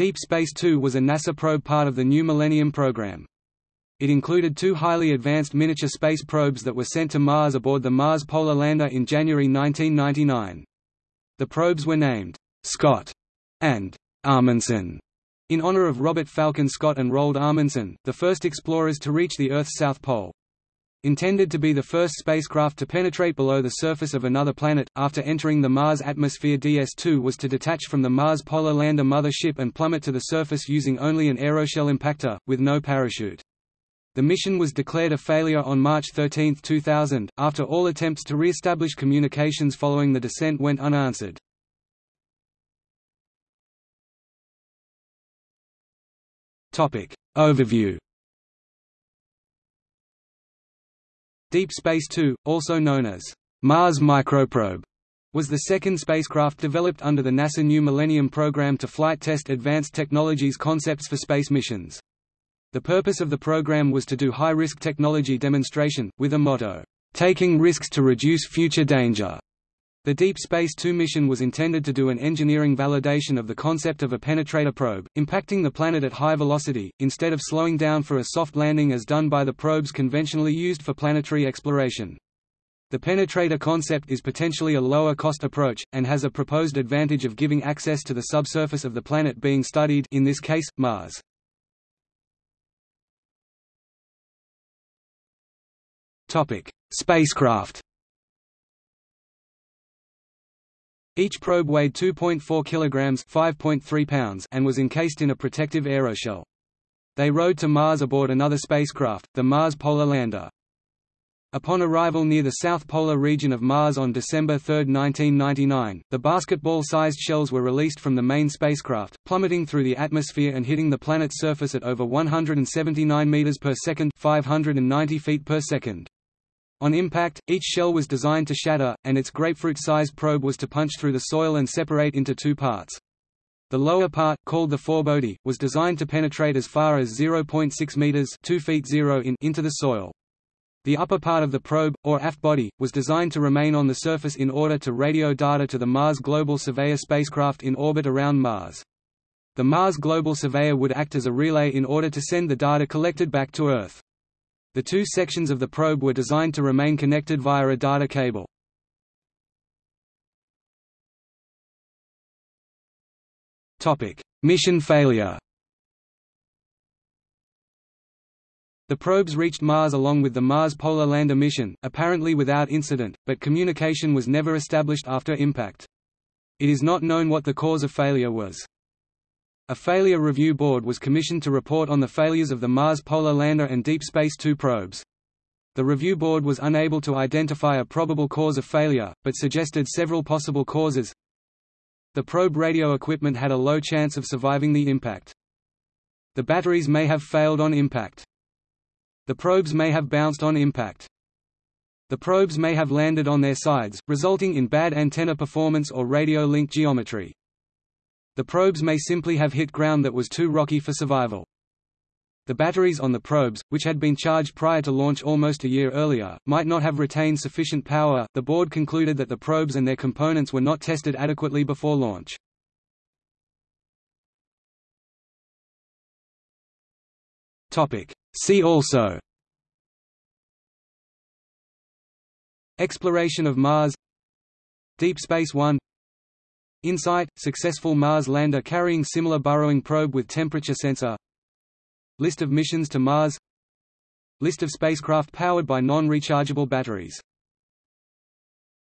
Deep Space Two was a NASA probe part of the New Millennium program. It included two highly advanced miniature space probes that were sent to Mars aboard the Mars Polar Lander in January 1999. The probes were named Scott and Amundsen in honor of Robert Falcon Scott and Roald Amundsen, the first explorers to reach the Earth's south pole. Intended to be the first spacecraft to penetrate below the surface of another planet, after entering the Mars atmosphere DS-2 was to detach from the Mars Polar Lander mother ship and plummet to the surface using only an aeroshell impactor, with no parachute. The mission was declared a failure on March 13, 2000, after all attempts to re-establish communications following the descent went unanswered. Overview Deep Space Two, also known as Mars Microprobe, was the second spacecraft developed under the NASA New Millennium program to flight test advanced technologies concepts for space missions. The purpose of the program was to do high-risk technology demonstration, with a motto, "...taking risks to reduce future danger." The Deep Space Two mission was intended to do an engineering validation of the concept of a penetrator probe, impacting the planet at high velocity, instead of slowing down for a soft landing as done by the probes conventionally used for planetary exploration. The penetrator concept is potentially a lower-cost approach, and has a proposed advantage of giving access to the subsurface of the planet being studied in this case, Mars. Spacecraft Each probe weighed 2.4 kilograms (5.3 pounds) and was encased in a protective aeroshell. They rode to Mars aboard another spacecraft, the Mars Polar Lander. Upon arrival near the south polar region of Mars on December 3, 1999, the basketball-sized shells were released from the main spacecraft, plummeting through the atmosphere and hitting the planet's surface at over 179 meters per second, 590 feet per second. On impact, each shell was designed to shatter, and its grapefruit-sized probe was to punch through the soil and separate into two parts. The lower part, called the forebody, was designed to penetrate as far as 0.6 meters (2 feet 0 in) into the soil. The upper part of the probe, or aft body, was designed to remain on the surface in order to radio data to the Mars Global Surveyor spacecraft in orbit around Mars. The Mars Global Surveyor would act as a relay in order to send the data collected back to Earth. The two sections of the probe were designed to remain connected via a data cable. Mission failure The probes reached Mars along with the Mars Polar Lander mission, apparently without incident, but communication was never established after impact. It is not known what the cause of failure was. A failure review board was commissioned to report on the failures of the Mars Polar Lander and Deep Space Two probes. The review board was unable to identify a probable cause of failure, but suggested several possible causes. The probe radio equipment had a low chance of surviving the impact. The batteries may have failed on impact. The probes may have bounced on impact. The probes may have landed on their sides, resulting in bad antenna performance or radio link geometry. The probes may simply have hit ground that was too rocky for survival. The batteries on the probes, which had been charged prior to launch almost a year earlier, might not have retained sufficient power. The board concluded that the probes and their components were not tested adequately before launch. Topic: See also Exploration of Mars Deep Space One InSight – successful Mars lander carrying similar burrowing probe with temperature sensor. List of missions to Mars. List of spacecraft powered by non-rechargeable batteries